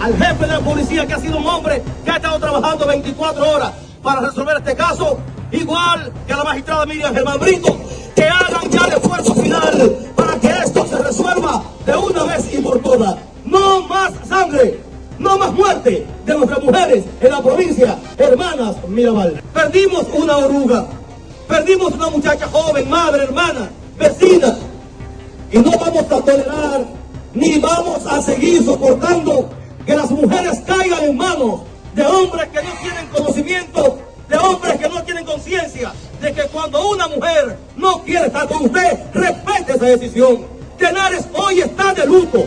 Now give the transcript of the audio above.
jefe de la policía, que ha sido un hombre que ha estado trabajando 24 horas para resolver este caso, igual que a la magistrada Miriam Germán Brito, que hagan ya el esfuerzo final para que esto se resuelva de una vez y por todas. No más sangre, no más muerte de nuestras mujeres en la provincia, hermanas Mirabal. Perdimos una oruga, perdimos una muchacha joven, madre, hermana, vecina, y no vamos a tolerar ni vamos a seguir soportando que las mujeres caigan en manos de hombres que no tienen conocimiento, de hombres que no tienen conciencia, de que cuando una mujer no quiere estar con usted, respete esa decisión. Tenares hoy está de luto.